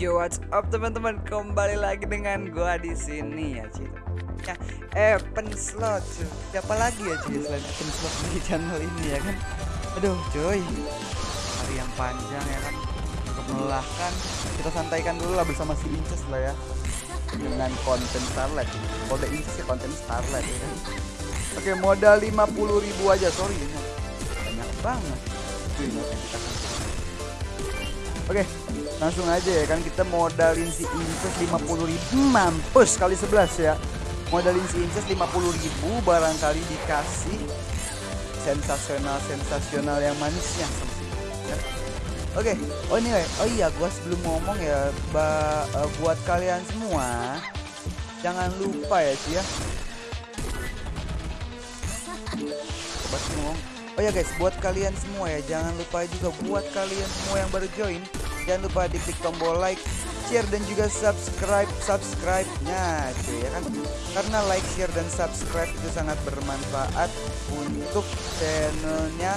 Yo what's up teman-teman kembali lagi dengan gua di sini ya cuy. Ya, Evan Slot cuy. Siapa lagi ya cuy selain Evan Slot di channel ini ya kan? Aduh cuy. Hari yang panjang ya kan. Untuk melelahkan kita santaikan dulu lah bersama si Inces lah ya. Dengan konten Starlight. Kode Inces ya konten Starlight ya kan. Oke modal 50.000 ribu aja sorry ini banyak banget. Cuy, kita Oke, langsung aja ya kan kita modalin si Inces 50 ribu mampus kali 11 ya. Modalin si Inces 50 ribu barangkali dikasih sensasional sensasional yang manisnya ya. Oke, oh ini oh iya gua sebelum ngomong ya ba, uh, buat kalian semua jangan lupa ya sih ya. Coba ngomong Oh ya guys, buat kalian semua ya, jangan lupa juga buat kalian semua yang baru join, jangan lupa diklik tombol like, share dan juga subscribe subscribe-nya cuy ya kan. Karena like, share dan subscribe itu sangat bermanfaat untuk channelnya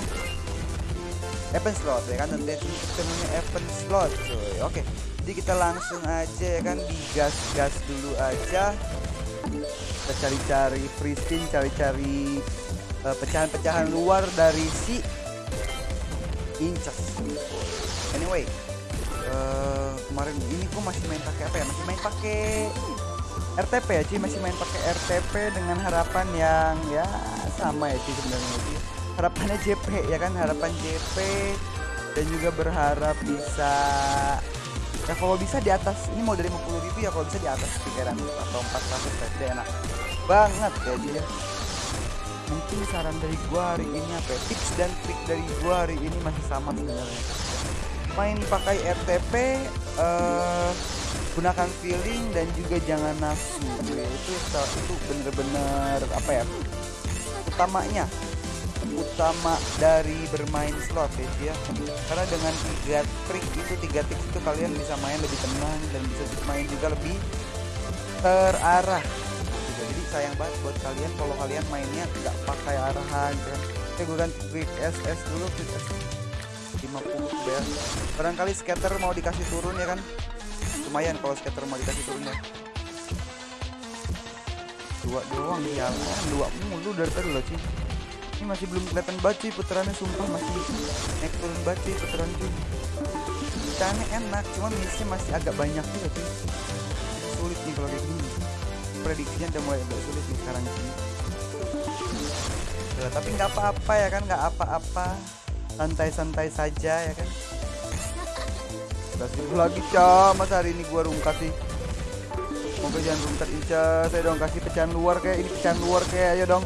Evan Slot ya kan dan channelnya Evan Slot cuy. Oke, jadi kita langsung aja ya kan digas-gas dulu aja. Kita cari-cari free spin, cari-cari uh, pecahan-pecahan luar dari si Inces. Anyway, uh, kemarin ini gua masih main pakai apa ya? Masih main pakai RTP ya, Ci. Masih main pakai RTP dengan harapan yang ya sama ya, Ci sebenarnya. Harapannya JP ya kan, harapan JP dan juga berharap bisa ya kalau bisa di atas ini mau dari 50 ribu ya kalau bisa di atas 300 atau 400 saja enak banget ya Ci ya mungkin saran dari gua hari ini apa ya? tips dan trik dari gua hari ini masih sama sebenarnya main pakai RTP uh, gunakan feeling dan juga jangan nafsu. Ya. itu itu bener-bener apa ya utamanya. Utama dari bermain slot ya, ya. Karena dengan tiga trik itu tiga tips itu kalian bisa main lebih tenang dan bisa main juga lebih terarah. Jadi sayang banget buat kalian kalau kalian mainnya nggak pakai arahan kan saya gue ganti quick SS dulu quick SS 50 ya. Barangkali scatter mau dikasih turun ya kan? Lumayan kalau scatter mau dikasih turun ya. Dua doang jalan dua mulu dari tadi loh sih ini masih belum kelihatan baci putarannya sumpah. Masih naik turun baci putaran cuy caranya enak cuma missnya masih agak banyak juga cuy sulit nih kalau kayak gini. Prediksinya udah mulai agak sulit nih sekarang sih ya, tapi nggak apa-apa ya kan? Nggak apa-apa santai-santai saja ya kan? Udah seribu lagi cah masa hari ini gua rungkat sih? Semoga jangan rungkat Incas Saya dong kasih pecahan luar kayak ini pecahan luar kayak ayo dong.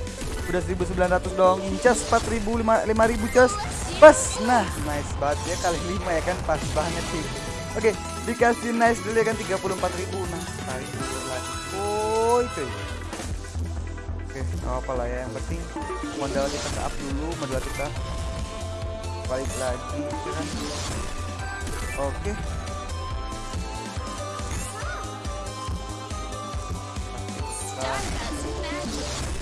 Udah 1900 dong Incas 4000 5000 cos. Pas Nah nice banget. Ya kali 5 ya kan? Pas banget sih. Oke dikasih nice dulu ya kan? 34000 Nah kali dulu Oh itu Oke gak apa lah ya. Yang penting Modal kita ke up dulu Modal kita Balik lagi ya kan Oke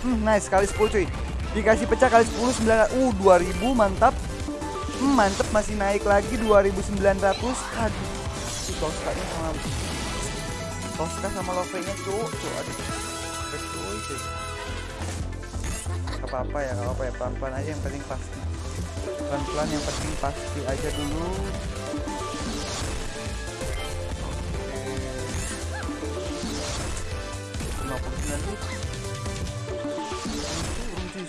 Hmm, nice kali 10 cuy. Dikasih pecah kali 10 9 uh 2000 mantap. Hmm, mantap masih naik lagi 2900. Aduh. Si Tosca-nya sama Tosca sama Love-nya cuy, cuy. Aduh. Cuy, cuy. apa-apa ya, apa-apa ya, pelan-pelan aja yang penting pasti. Pelan-pelan yang penting pasti aja dulu.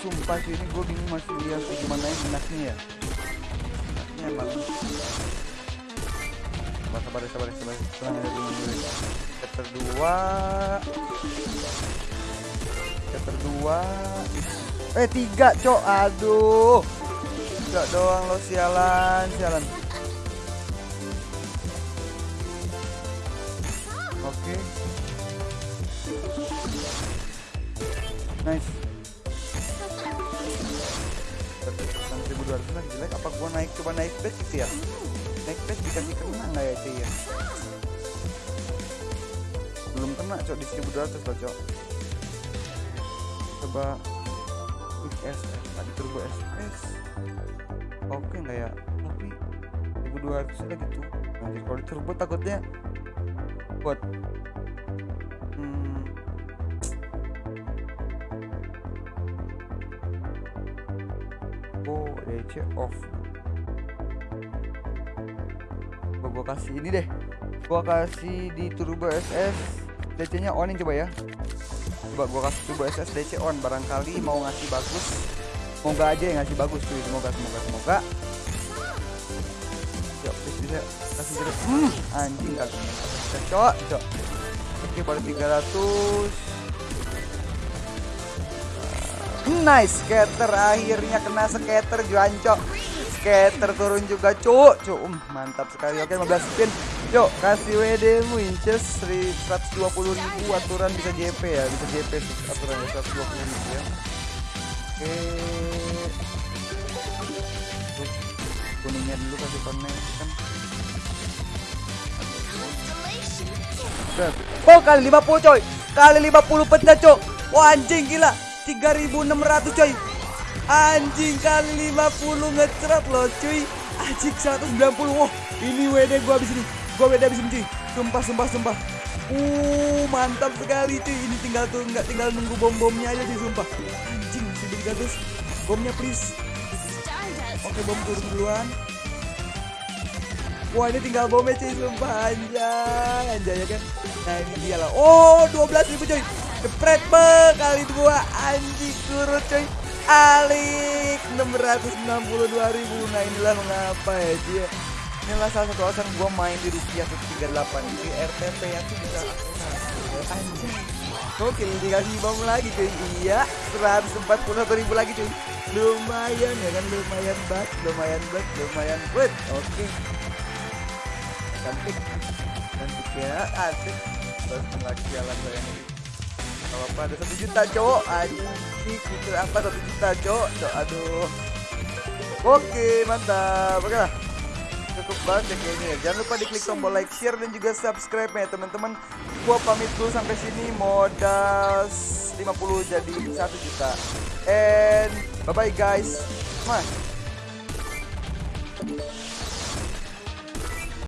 sumpah sih ini gue bingung masih lihat gimana yang enaknya ya. Enaknya emang. Sabar sabar sabar sabar. Ada dulu. Chapter 2 chapter 2 eh tiga cok. Aduh tiga doang lo sialan sialan. Oke. Okay. nice 1200 lagi jelek. Apa gua naik? Coba naik bet gitu ya? Naik bet dikasih kena nggak ya cuy ya? Belum kena cok di 1200 loh cok. Coba quick SS tadi turbo SS oke ya tapi 1200 lagi tuh nanti kalau turbo takutnya Bot. Hmm. Oh, DC off. Gua, gua kasih ini deh. Gua kasih di Turbo SS DC-nya onin coba ya. Coba gua kasih Turbo SS DC on barangkali mau ngasih bagus. Semoga aja yang ngasih bagus cuy. Semoga semoga semoga. Yuk, please bisa kasih jeruk. Hmm, anjing ini. Kita cok, cok. Oke, baru 300. Nice, skater akhirnya kena skater juancok. Skater turun juga, cuk. Cuk, um, mantap sekali. Oke, 15 spin. Cuk, kasih WD mu inches 120 ribu aturan bisa JP ya, bisa JP aturan 120 ribu ya. Oke. Kuningnya dulu kasih connection. Oh kali 50 coy. Kali 50 pecah coy. Wah anjing gila. 3600 coy. Anjing kali 50 ngeceret loh cuy. Anjing 190 Wah ini WD gua habis ini. Gua WD habis ini cuy. Sumpah sumpah sumpah. Uh mantap sekali cuy. Ini tinggal tuh nggak tinggal nunggu bom-bomnya aja sih sumpah. Anjing masih 300 Bomnya please Oke bom turun duluan. Wah ini tinggal bomnya cuy. Sumpah anjay. Anjay ya kan? Nah ini dia lah. Oh 12 ribu cuy. Jepret be kali dua. Anjing turut cuy. Alik 662 ribu. Nah inilah mengapa ya dia Inilah salah satu alasan gue main di rupiah 138 Di RTP yang tuh bisa Anjing Gokil dikasih bom lagi cuy. Iya 141 ribu lagi cuy. Lumayan ya kan lumayan banget Lumayan banget lumayan banget. Oke. Cantik. Cantik ya asik. Terus lagi jalan saya nih kalau apa ada satu juta cowok. Anjing gitu apa satu juta cowok. Cowok aduh. Oke mantap. Oke lah cukup banget ya kayaknya ya. Jangan lupa diklik tombol like share dan juga subscribe ya teman-teman. Gua pamit dulu sampai sini. Modal 50 jadi 1 juta. And bye bye guys. Mas.